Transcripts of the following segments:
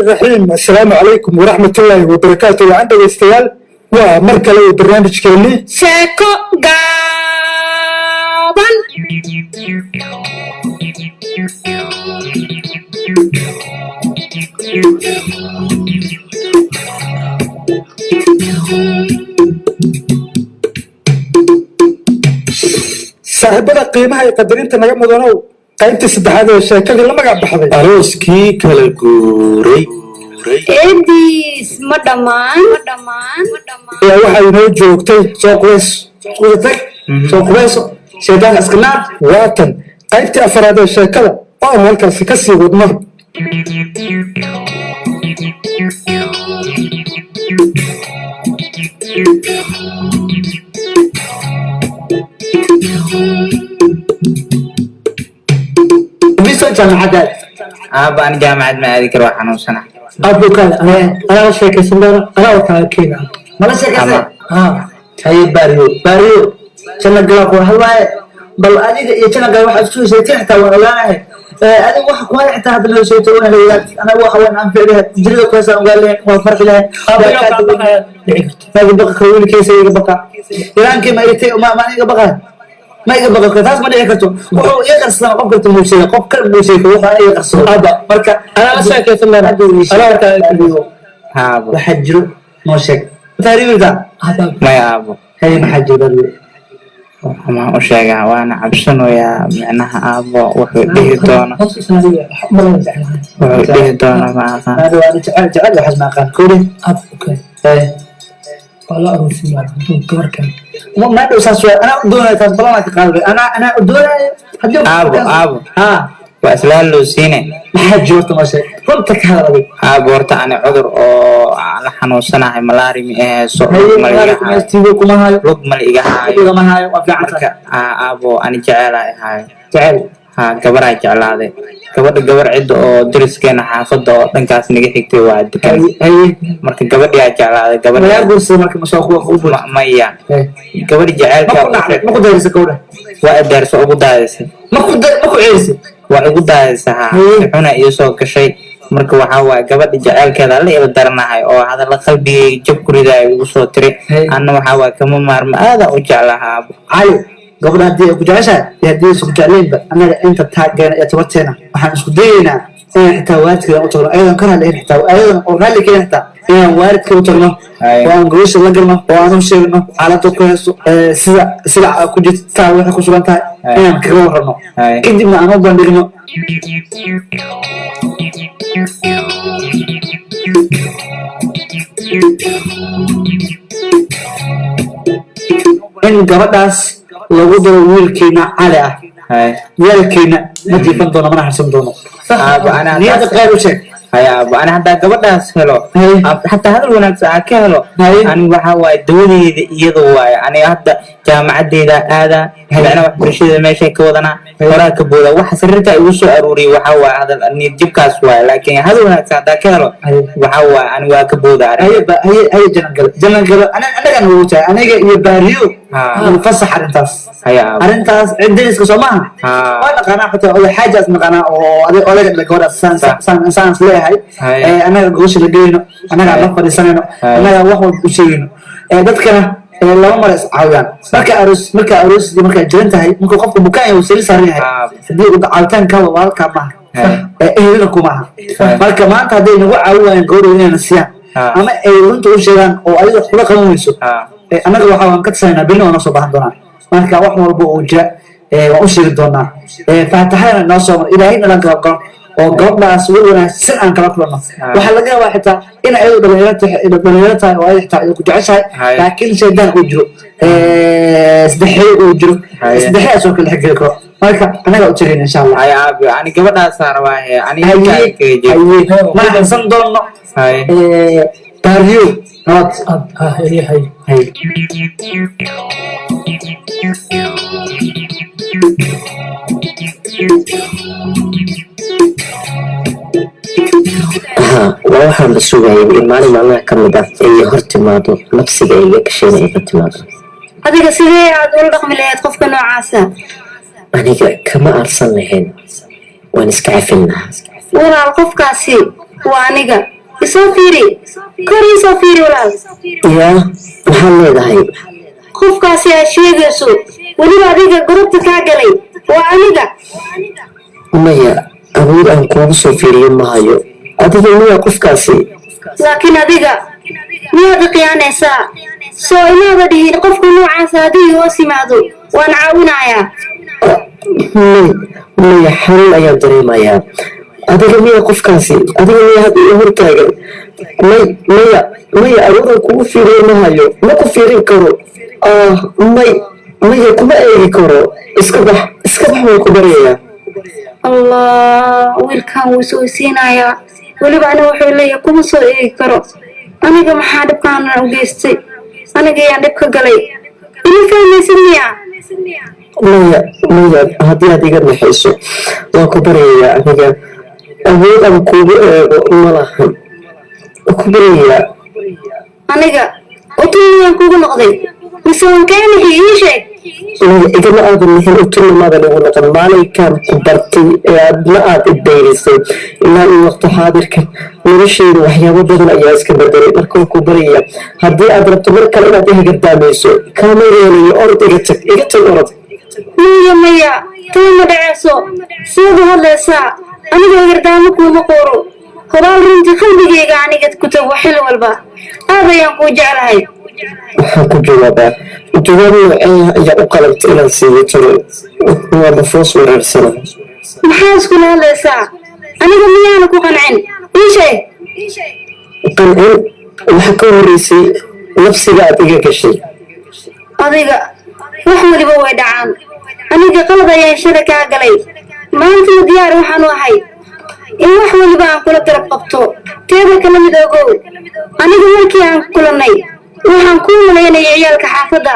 الرحمن الرحيم. السلام عليكم ورحمة الله وبركاته. وعن ومركة ومر برنامج برنامجكيني سيكو غابن. صاحبنا قيمها يقدرين تنغمدونو qaybtii saddexaad ee sheekadii la magac baxday. Arooskii kala guuray. Eediis ma dhammaan? Ma dhammaan? Ma dhammaan? Ayaa waxaa inoo joogtay soo qubays iskuda tag. Soo qubayso shaydaan iska naar waatan qaybtii afaraad ee sheekada oo aan halkaasi ka sii wadno. miso jaamacadaad aaba ani jaamacad ma aadi karo waa xanuunsana abukaada anaa la sheekaysan doona anaa wakaaga keena mala sheekaysa ha haye baariyo baariyo janna galaa ku hadlaaye bal adiga iyo janna galaa waxaad isku hesayteen xitaa waan ogaanahay adiga waxa ku haya xitaa hadda noo sheegto waan ogaad anaga waxa waan aan ficliha jirida ku heesaan ogaan lahayn waan farxi lahayn maagi baqa ka wiilkiisa iga baqa ilaankii ma igatay ma ma iga baqa ma iga baqa taas ma dhici karto. Wuxuu iga qarsana qof karta muusiga qof kale muusiga waxa iga qarsado hadda marka anaa la sheekaysan doona anaa keena haabo waxaa jiro? Noo sheeg taariikhda maya aabo hay maxaa jiro bariyo waxaan u sheegaa waana cabsanayaa micnaha aabo wuxuu dhihi doono. wuxuu dhihi doono ma aqaan jecel waxaas ma aqaan kori ma dhow saas waa anaa doonaya taas balanaa ka qaaday anaa anaa doonaya haddii aabo aabo ha. Waa islaan loo siine maxaa jiro noo sheeg runta ka hadalay aabo horta ani cudur oo la xanuunsanahay malaari ma haayo haye kuma hayo lug mal iga haayo igama hayo waa fiican marka aa, aabo ani jeceelahay haayo jecel gabaraa jeclaaday gabadha gabar cidda oo dariskeena xaafadda oo dhankaas naga xigtay waa degan marka gabadhiyaa jeclaaday mayaa gabadha guursada marka masoo kuwa u bul Ma- maya gabadhi jaceylka ma ku dhacday ma ku dayrisa gawdha waa adeerso ugu daadisay waa igu Haye. xuna iyo soo gashay. Marka waxaa waaye gabadha jaceylkeeda la ila daranahay oo hadalla qalbigay jab ku ridaay igu soo tiri. Anna waxaa waaye kama maarmo aadaan u jeclaha haddii ku jeceshahay iyo haddii annaga inta iyo tabarteena waxaan isku dayeynaa inaan xitaa waalidkeeda u tagno ayadan ka raalli xitaa ayadan oo raalli keena xitaa inaan waalidka u tagno Aye. oo aan gobasha la galno oo aan u sheegno xaaladda ku haysto ee, sida sida ku jirtaa waxay ku sugan tahay Aye. inaan kaga warrano Aye. kadibna aan u bandhigno in gabadhaas لغدر ويل كينا على ويل كينا مدي فندونا ما نحسن دونا أنا آه، هذا قالوا شيء. هيا أبو أنا هذا قبل ناس هلو حتى هذا الولد ساعة كهلو. أنا وحواء دوني يدوا يعني هذا jaamacadeeda aada habeena wax barashada meeshay ka wadanaa horaa ka booda waxa sariirta igu soo aruuriya waxa waa hadal niyad jabkaas waay laakiin hadal wanaagsan hadaa ka helo waxa waa ani waa ka booda ayo janangalo janangalo anagan ugu tahay aniga iyo baariyo fasax arrintaas arrintaas ciddiiska soo maaha waa naqaanaa xataa oday xaajaas naqaanaa oo odayga dhala gabadha saans leeyahay annaga gogosha la geyno annaga la fadhiisanayno annaga wax walba u sheegayno dadkana laba mar is caawiyaan. Marka aroos marka aroosdii markaa jiran tahay markuu qofka bukaan uu sali saaran yahay Ha. haddii uu caawitaankaaba waa halkaa maaha ehelina kumaaha marka maanta hadday nagu caawi waayaan gabadhooda inayna siiyaan ama ay runta u sheegaan oo adiga kula qaban weyso annaga waxaa waan ka tasaynaa berina waa noo soo baahan doonaa. Marka wax walba uu jira waan u sheegi doonaa. Faataxadana noo soo mar ilaahayna lan kala qoro oo gabadhaas weliba si aan kala kulano waxaa laga yaabaa xitaa in ayadu dhalinyaro tahay oo ay xitaa ku jeceshahay laakiin shaydaan uu jiro saddexeey uu jiro saddexeedaas oo kale xigeli karo marka anaga u jireen insha allah ani gabadhaasaan rabaa ma hansan doono taariyo nabad Thank you. Waa waxaan la sugayay in maalin maalmaha ka mid ah ay hor timaado nafsiga iga gasheen ay ka timaado. Adiga sidee aad ula dhaqmi lahayd qofka noocaasa? Aniga kama aarsan lahayn. Waan iska cafin lahaa. Walaal qofkaasi waa aniga. Isoo fiiri. Kor isoo fiiri walaal yaa maxaad leedahay? Qofkaasi aad sheegayso weliba adiga gurubta kaa galay waa aniga. Maya awood aan kuugu soo fiiriyo mahayo adiga miyaa qofkaasi laakiin adiga miyaad khiyaanaysaa soo inaada dhihin qofka noocaasa haddii hoos yimaado waan caawinayaa may maya xanuun ayaan dareemayaa adiga miya qofkaasi adiga miya hadda ii hortaagan may maya maya awoodaan kugu fiiriyo mahayo ma ku fiirin karo ah may maya kuma eegi karo iska bax iska bax waan ku baryayaa allah wiilkan wuu soo siinayaa weliba aniga wuxuu leeyahay kuma soo eegi karo? Aniga maxaa dhibkaana u geystay aniga ayaan dhib ka galay. Ima fahmaysid miya? Maya maya haddii aad iga naxayso waan ku baryayaa aniga. Awood aan kuugu eego ma lahan waan ku baryayaa aniga utumiyaan kugu noqday. Mise waan kaa nixi ii sheeg taa ma dhaceyso sidaad u hadlaysaa aniga gardaamo kuuma qooro horaal runtii qalbigayga aniga ku tago xil walba aad ayaan kuu jeclahay waxaan ku jawaabaa jawaab ayaa u qalabta inaan siiyo talo waa bafoos weeraarsana maxaa iskula hadlaysaa aniga miyaana ku qancin? Ii sheeg qancin? Waxa ka horeysay nafsiga aad iga gashay. Adiga wax weliba way dhacaan. Aniga qalad ayaan shala kaa galay. Maantana diyaar waxaan u ahay. In wax weliba aan kula darab qabto. Teeda kala mid ogow. Aniga markii aan kulannay waxaan kuu malaynayay ciyaalka xaafadda.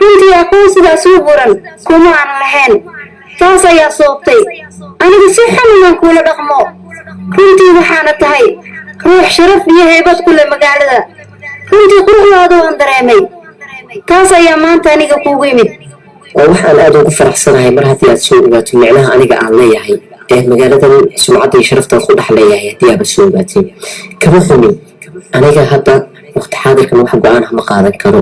Runtii aqoon sidaas u buran. Kuma aanan lahayn. Taas ayaa sababtay. Aniga si xun inaan kuula dhaqmo. Runtii waxaana tahay ruux sharaf iyo heybad ku leh magaalada. Runtii quruxdaada waan dareemay. Taas ayaa maanta aniga kuugu yimid. Waa waxaan aad ugu faraxsanahay mar haddii aad soo ogaato micnaha aniga aan leeyahay. Ee magaaladan sumcadda iyo sharaftaan ku dhex leeyahay haddii aaba soo ogaatay. Kama xumin. Aniga hadda waqti xaadirkan wax go'aan ma qaadan karo.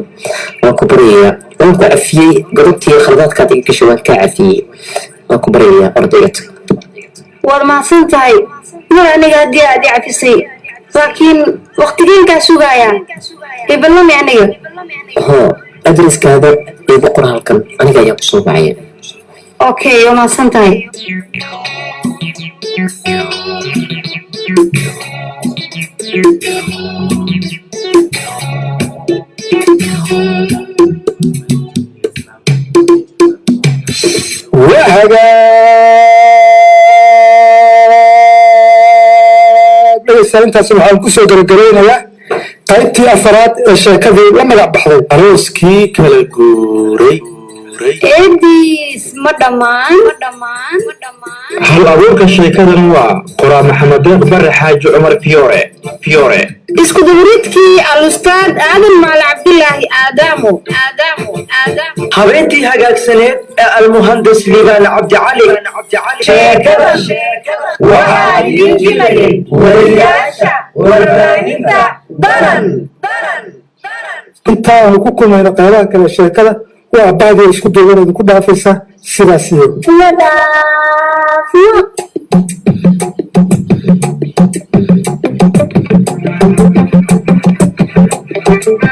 Waan ku baryayaa waan ku cafiyey godobtii khaladaadkaad iga gashay waan kaa cafiyey. Waan ku baryayaa ordayga tag waad mahadsan tahay? Mar aniga haddii aad i cafisay laakiin waqtigeenkaa sugaaya iballami aniga. Hoo adreskaada iigu qor halkan aniga ayaa ku soo okay waa mahadsan tahay hagaag dhegeystayaal intaas waxaan kusoo gabagabeynayaa qaybtii afaraad ee sheekadii la magac baxday arooskii kala guuray eediis ma dhammaan ma dhammaan ma dhammaan hal abuurka sheekadan waa qoraa maxamed deeq bare xaaji cumar fiore isku duburidkii alustaad aadan maal cabdilaahi aadaamo habeentii hagaagsaneed ee almuhandas liibaan cabdicali sheekada waxaa idiin jilayay wariyaasha warbaahinta. Danan intaanu ku kulmayno qaybaha kale sheekada waa baadi isku duuban idinku dhaafaysa sidaas iyagu Thank you.